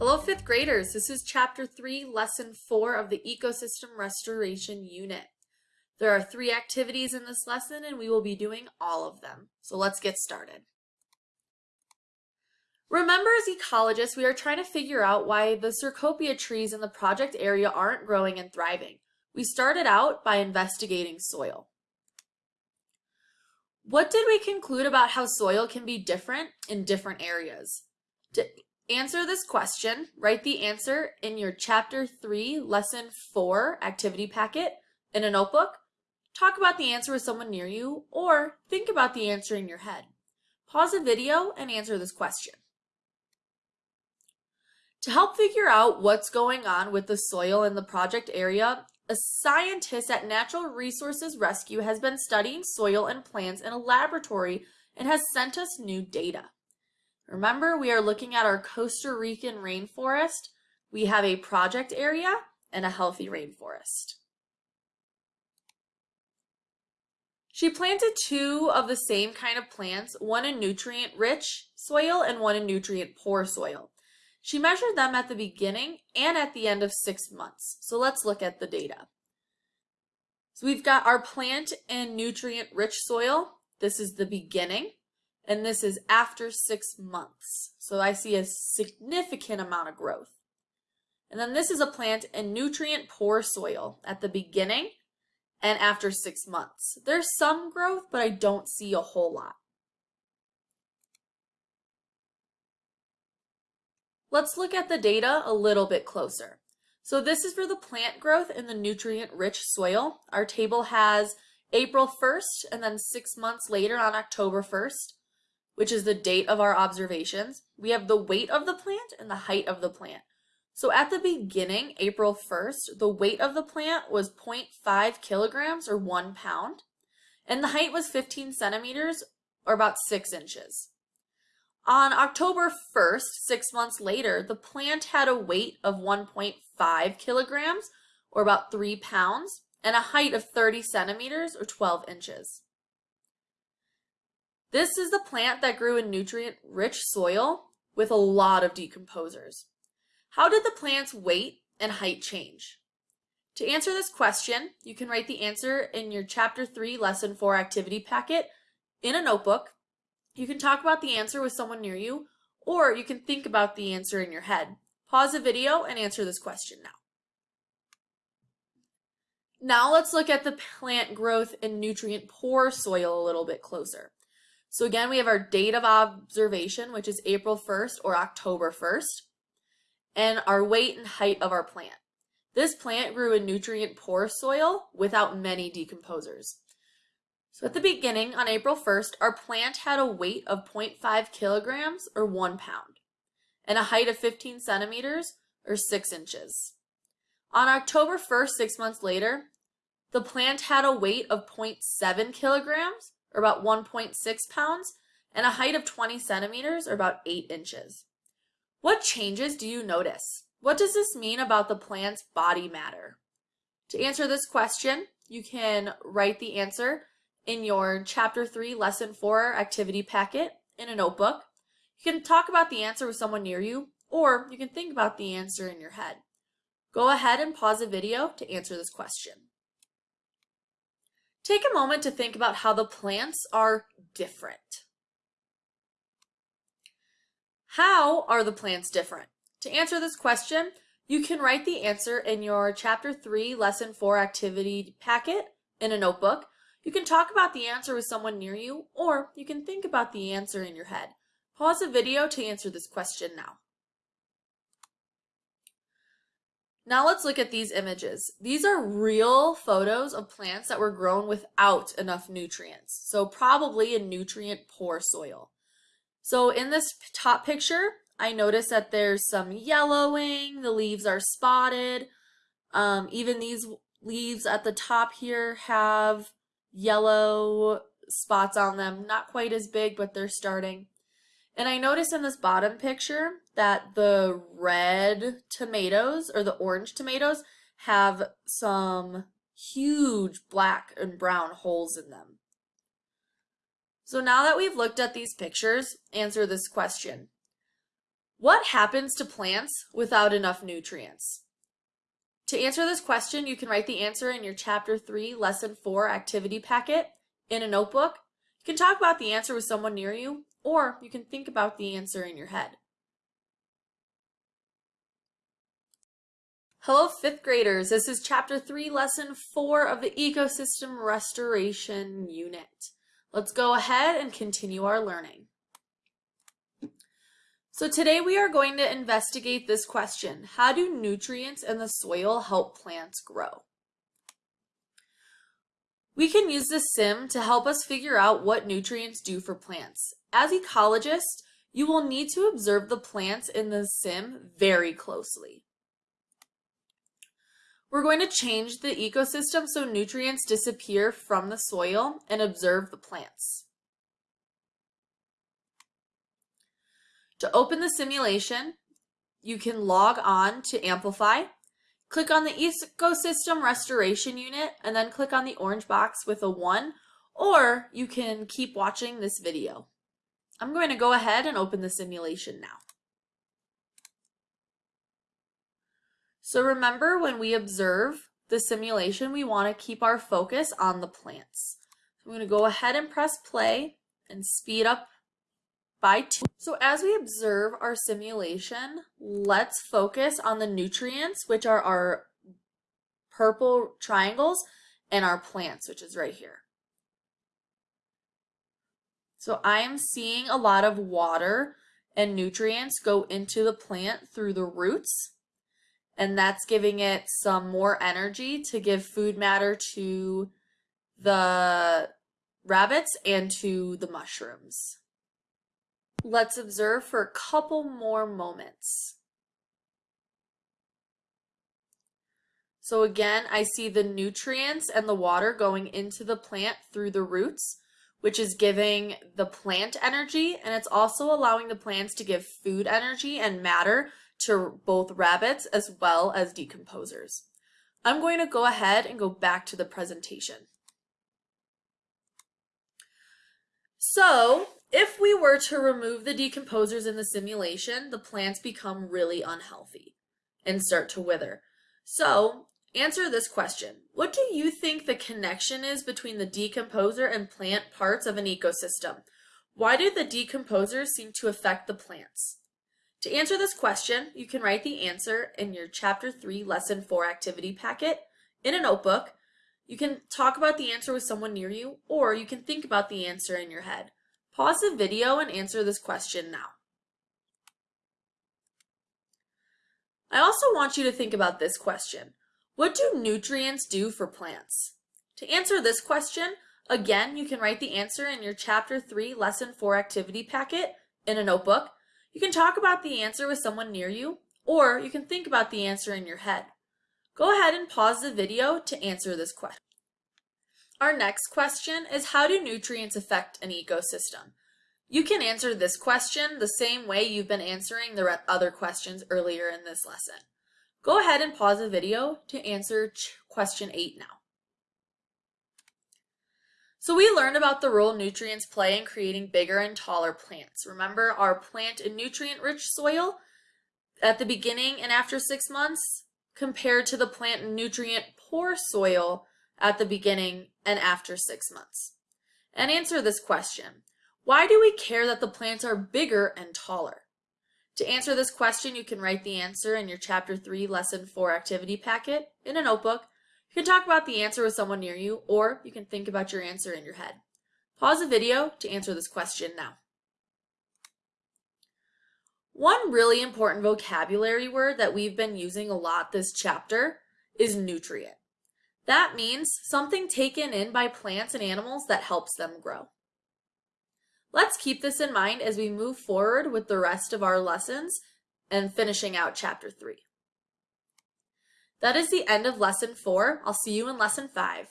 Hello, fifth graders. This is chapter three, lesson four of the ecosystem restoration unit. There are three activities in this lesson and we will be doing all of them. So let's get started. Remember as ecologists, we are trying to figure out why the Cecropia trees in the project area aren't growing and thriving. We started out by investigating soil. What did we conclude about how soil can be different in different areas? Answer this question, write the answer in your chapter 3, lesson 4 activity packet in a notebook. Talk about the answer with someone near you or think about the answer in your head. Pause the video and answer this question. To help figure out what's going on with the soil in the project area, a scientist at Natural Resources Rescue has been studying soil and plants in a laboratory and has sent us new data. Remember, we are looking at our Costa Rican rainforest. We have a project area and a healthy rainforest. She planted two of the same kind of plants, one in nutrient-rich soil and one in nutrient-poor soil. She measured them at the beginning and at the end of six months. So let's look at the data. So we've got our plant in nutrient-rich soil. This is the beginning and this is after six months. So I see a significant amount of growth. And then this is a plant in nutrient poor soil at the beginning and after six months. There's some growth, but I don't see a whole lot. Let's look at the data a little bit closer. So this is for the plant growth in the nutrient-rich soil. Our table has April 1st and then six months later on October 1st which is the date of our observations. We have the weight of the plant and the height of the plant. So at the beginning, April 1st, the weight of the plant was 0.5 kilograms or one pound, and the height was 15 centimeters or about six inches. On October 1st, six months later, the plant had a weight of 1.5 kilograms or about three pounds and a height of 30 centimeters or 12 inches. This is the plant that grew in nutrient-rich soil with a lot of decomposers. How did the plant's weight and height change? To answer this question, you can write the answer in your Chapter 3 Lesson 4 activity packet in a notebook. You can talk about the answer with someone near you, or you can think about the answer in your head. Pause the video and answer this question now. Now let's look at the plant growth in nutrient poor soil a little bit closer. So again, we have our date of observation, which is April 1st or October 1st, and our weight and height of our plant. This plant grew in nutrient poor soil without many decomposers. So at the beginning, on April 1st, our plant had a weight of 0.5 kilograms or one pound and a height of 15 centimeters or six inches. On October 1st, six months later, the plant had a weight of 0.7 kilograms or about 1.6 pounds, and a height of 20 centimeters, or about 8 inches. What changes do you notice? What does this mean about the plant's body matter? To answer this question, you can write the answer in your Chapter 3, Lesson 4 activity packet in a notebook. You can talk about the answer with someone near you, or you can think about the answer in your head. Go ahead and pause the video to answer this question. Take a moment to think about how the plants are different. How are the plants different? To answer this question, you can write the answer in your Chapter 3, Lesson 4 activity packet in a notebook. You can talk about the answer with someone near you, or you can think about the answer in your head. Pause the video to answer this question now. Now let's look at these images. These are real photos of plants that were grown without enough nutrients. So probably in nutrient poor soil. So in this top picture, I notice that there's some yellowing, the leaves are spotted. Um, even these leaves at the top here have yellow spots on them. Not quite as big, but they're starting. And I notice in this bottom picture that the red tomatoes or the orange tomatoes have some huge black and brown holes in them. So now that we've looked at these pictures, answer this question. What happens to plants without enough nutrients? To answer this question, you can write the answer in your Chapter 3, Lesson 4 activity packet in a notebook. You can talk about the answer with someone near you, or you can think about the answer in your head. Hello, fifth graders. This is Chapter 3, Lesson 4 of the Ecosystem Restoration Unit. Let's go ahead and continue our learning. So today we are going to investigate this question. How do nutrients in the soil help plants grow? We can use the sim to help us figure out what nutrients do for plants. As ecologists, you will need to observe the plants in the sim very closely. We're going to change the ecosystem so nutrients disappear from the soil and observe the plants. To open the simulation, you can log on to Amplify, click on the Ecosystem Restoration Unit, and then click on the orange box with a 1, or you can keep watching this video. I'm going to go ahead and open the simulation now. So remember when we observe the simulation, we want to keep our focus on the plants. I'm going to go ahead and press play and speed up by two. So as we observe our simulation, let's focus on the nutrients, which are our purple triangles, and our plants, which is right here. So I am seeing a lot of water and nutrients go into the plant through the roots, and that's giving it some more energy to give food matter to the rabbits and to the mushrooms. Let's observe for a couple more moments. So again, I see the nutrients and the water going into the plant through the roots, which is giving the plant energy, and it's also allowing the plants to give food energy and matter to both rabbits as well as decomposers. I'm going to go ahead and go back to the presentation. So if we were to remove the decomposers in the simulation, the plants become really unhealthy and start to wither. So answer this question. What do you think the connection is between the decomposer and plant parts of an ecosystem? Why do the decomposers seem to affect the plants? To answer this question, you can write the answer in your Chapter 3 Lesson 4 activity packet in a notebook. You can talk about the answer with someone near you, or you can think about the answer in your head. Pause the video and answer this question now. I also want you to think about this question. What do nutrients do for plants? To answer this question, again, you can write the answer in your Chapter 3 Lesson 4 activity packet in a notebook. You can talk about the answer with someone near you, or you can think about the answer in your head. Go ahead and pause the video to answer this question. Our next question is how do nutrients affect an ecosystem? You can answer this question the same way you've been answering the other questions earlier in this lesson. Go ahead and pause the video to answer question 8 now. So we learned about the role nutrients play in creating bigger and taller plants. Remember our plant in nutrient-rich soil at the beginning and after six months compared to the plant in nutrient-poor soil at the beginning and after six months? And answer this question. Why do we care that the plants are bigger and taller? To answer this question, you can write the answer in your Chapter 3 Lesson 4 activity packet in a notebook. You can talk about the answer with someone near you, or you can think about your answer in your head. Pause the video to answer this question now. One really important vocabulary word that we've been using a lot this chapter is nutrient. That means something taken in by plants and animals that helps them grow. Let's keep this in mind as we move forward with the rest of our lessons and finishing out chapter 3. That is the end of lesson 4. I'll see you in lesson 5.